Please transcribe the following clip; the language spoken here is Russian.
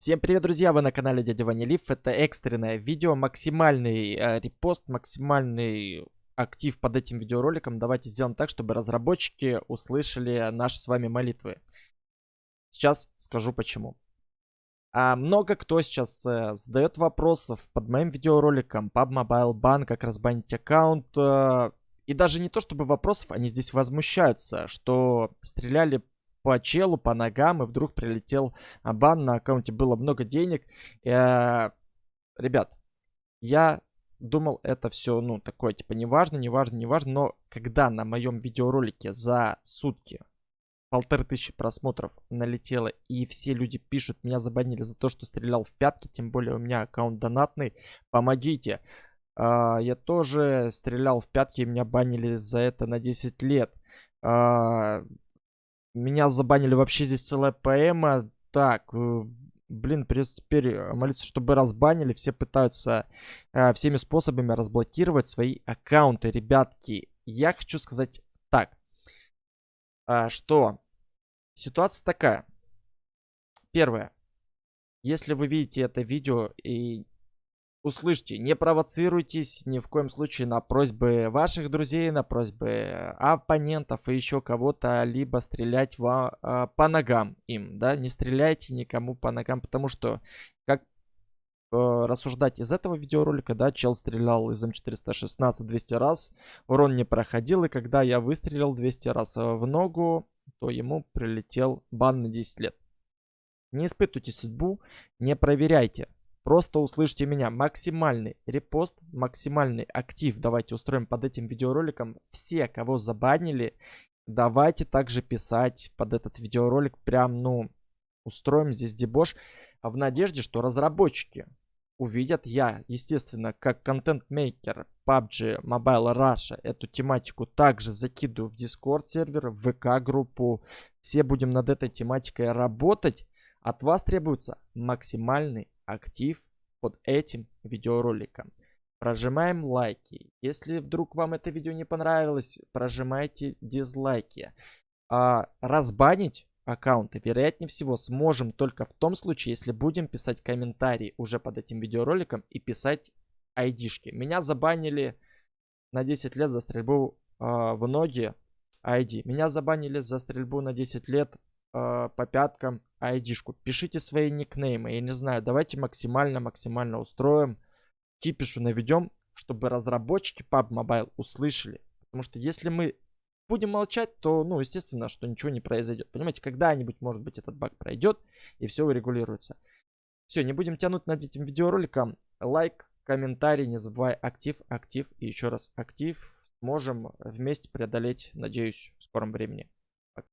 Всем привет, друзья! Вы на канале Дядя Ванилив. Это экстренное видео, максимальный э, репост, максимальный актив под этим видеороликом. Давайте сделаем так, чтобы разработчики услышали наши с вами молитвы. Сейчас скажу почему. А много кто сейчас э, задает вопросов под моим видеороликом PUB Mobile Ban, как разбанить аккаунт. Э, и даже не то чтобы вопросов, они здесь возмущаются, что стреляли по челу, по ногам, и вдруг прилетел бан, на аккаунте было много денег. Э, ребят, я думал, это все, ну, такое, типа, неважно, неважно, неважно, но когда на моем видеоролике за сутки полторы тысячи просмотров налетело, и все люди пишут, меня забанили за то, что стрелял в пятки, тем более у меня аккаунт донатный, помогите. Uh, я тоже стрелял в пятки, и меня банили за это на 10 лет. Uh, меня забанили вообще здесь целая поэма. Так, э, блин, придется теперь э, молиться, чтобы разбанили. Все пытаются э, всеми способами разблокировать свои аккаунты. Ребятки, я хочу сказать так. Э, что ситуация такая. Первое. Если вы видите это видео и услышьте, не провоцируйтесь ни в коем случае на просьбы ваших друзей, на просьбы оппонентов и еще кого-то, либо стрелять во, а, по ногам им, да, не стреляйте никому по ногам, потому что, как э, рассуждать из этого видеоролика, да, чел стрелял из М416 200 раз, урон не проходил, и когда я выстрелил 200 раз в ногу, то ему прилетел бан на 10 лет. Не испытывайте судьбу, не проверяйте. Просто услышьте меня. Максимальный репост, максимальный актив давайте устроим под этим видеороликом. Все, кого забанили, давайте также писать под этот видеоролик. Прям, ну, устроим здесь дебош. В надежде, что разработчики увидят я, естественно, как контент-мейкер PUBG Mobile Russia эту тематику также закидываю в Discord сервер, в ВК группу. Все будем над этой тематикой работать. От вас требуется максимальный актив под этим видеороликом. Прожимаем лайки. Если вдруг вам это видео не понравилось, прожимайте дизлайки. А, разбанить аккаунты, вероятнее всего, сможем только в том случае, если будем писать комментарии уже под этим видеороликом и писать айдишки. Меня забанили на 10 лет за стрельбу э, в ноги ID. Меня забанили за стрельбу на 10 лет э, по пяткам айдишку. Пишите свои никнеймы. Я не знаю, давайте максимально-максимально устроим. Кипишу наведем, чтобы разработчики PUB Mobile услышали. Потому что если мы будем молчать, то, ну, естественно, что ничего не произойдет. Понимаете, когда-нибудь, может быть, этот баг пройдет и все урегулируется. Все, не будем тянуть над этим видеороликом. Лайк, комментарий, не забывай, актив, актив и еще раз актив. Сможем вместе преодолеть, надеюсь, в скором времени.